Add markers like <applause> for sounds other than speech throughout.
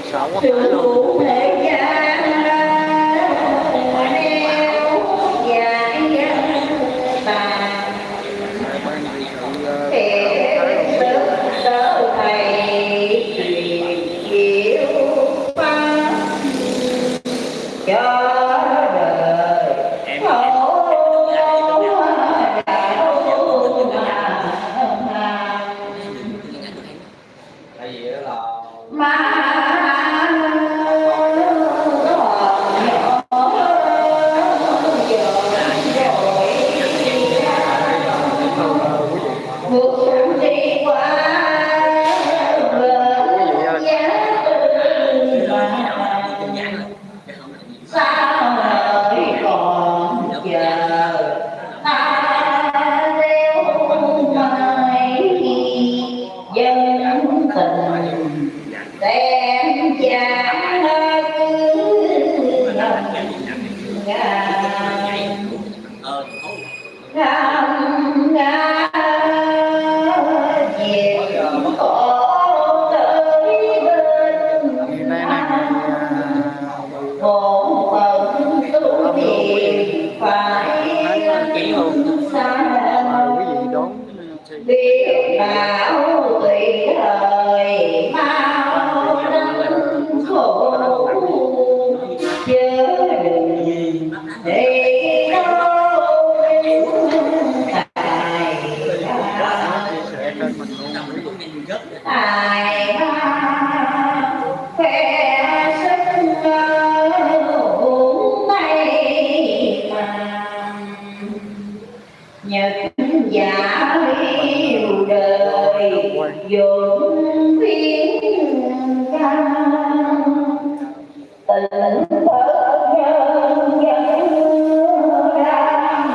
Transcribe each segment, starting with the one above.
ơi sợ quá Sự thế gian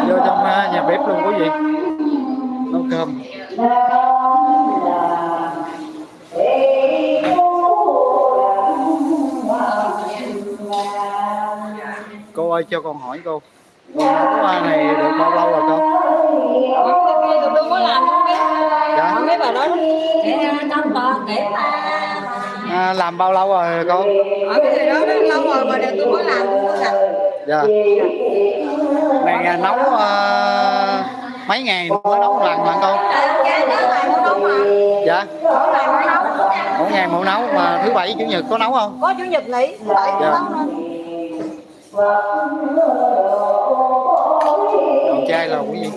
vô trong ờ, nhà bếp luôn quý vị nấu cơm. Cô ơi cho con hỏi cô. Con nấu ờ, này được bao lâu rồi cô? Tụi tôi có làm không biết dạ. Bà nói để mà à, làm bao lâu rồi cô? Ở cái đó nó lâu rồi mà để tôi mới làm tôi mới làm. Dạ này nấu ờ, mấy ngày mới nấu một lần mà dạ. Mỗi ngày nó nấu mà thứ bảy chủ nhật có nấu không? Có chủ nhật nghỉ. Dạ. còn chai là quý vị.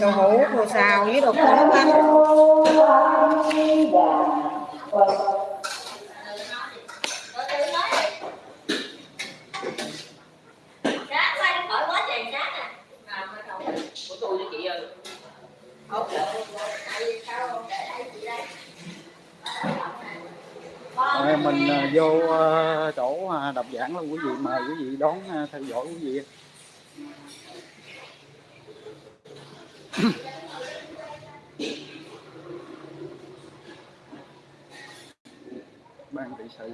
Đồ hũ đồ xào với đồ nấu ăn Rồi mình à, vô à, chỗ à, đọc giảng luôn quý vị mời quý vị đón à, theo dõi quý vị. <coughs> Ban trị sự.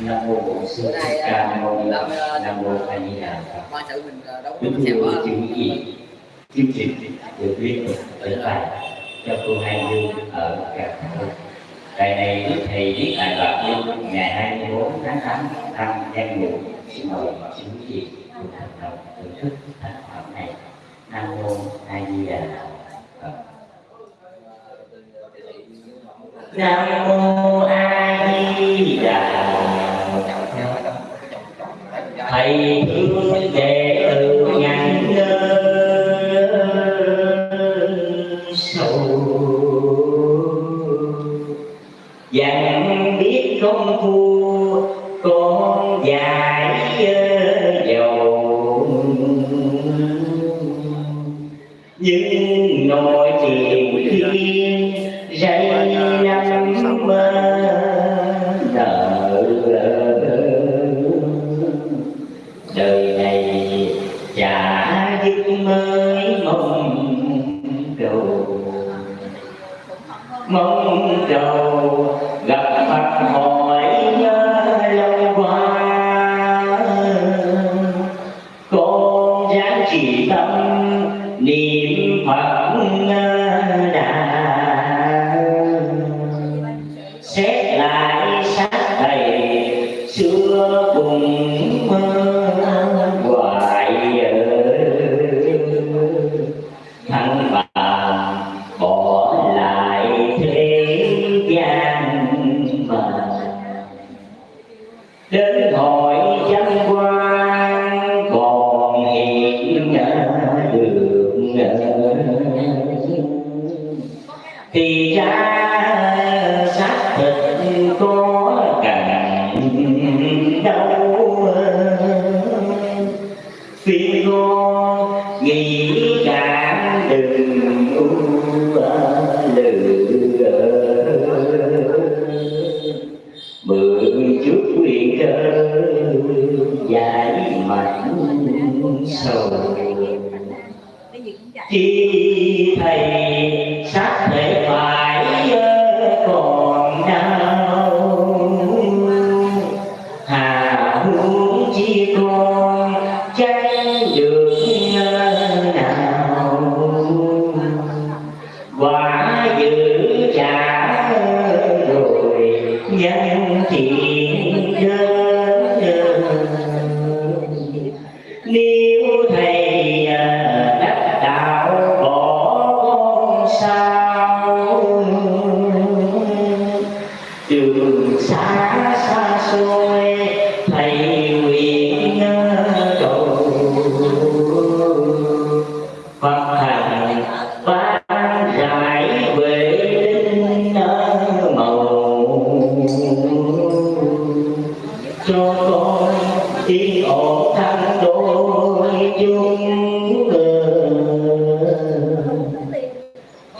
Nam mô bổn sư thích ca mâu ni. Phật nam mô a di đà phật. ba sự mình ờ, đâu có xem quá chư quý vị chương trình được liên tục ở tại cho cô hai dương ở cà phê tại này đức thầy viết tại đoạn Dương ngày 24 tháng 8 năm nhâm ngũ xin mời chư quý vị cùng thành đồng thưởng thức tác phẩm này nam mô a di đà phật nam mô a di đà phật thầy thương đề dặn biết thì ra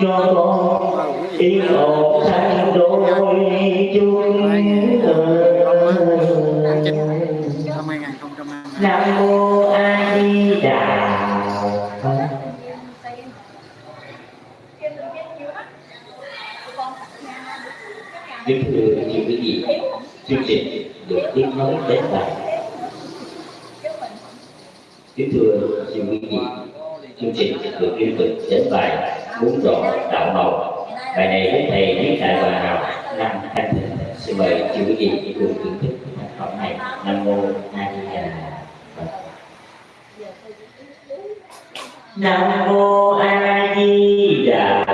cho con yêu một sang đôi chung nam mô a di đà kính thưa những quý vị, chương trình được tiếp nối đến đây. Kính thưa những quý vị, chương trình được liên tục đến bài uống rồi đạo màu bài này với thầy viết tại hòa hảo năm thanh thịnh, xin mời chư gì vị cùng thưởng thức tác phẩm này, nam mô a di đà nam mô a di đà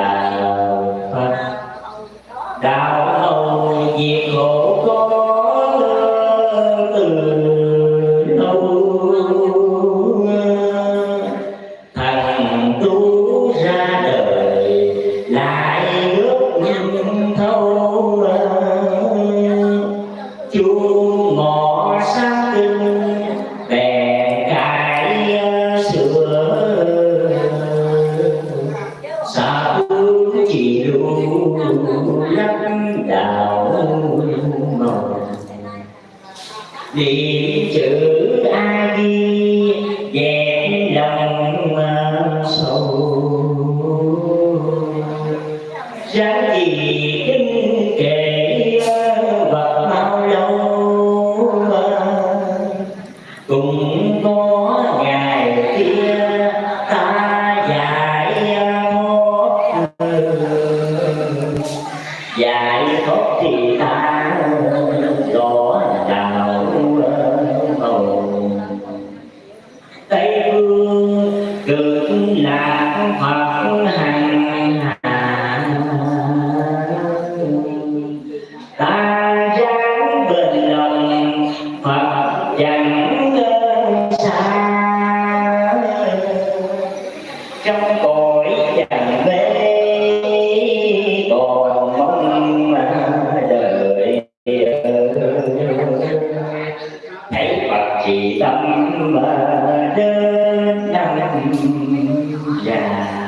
lắc đạo màu vì đà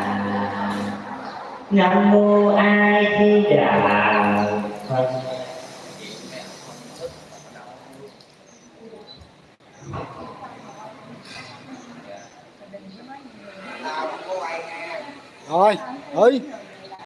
nam mô a di đà phật. Rồi ơi.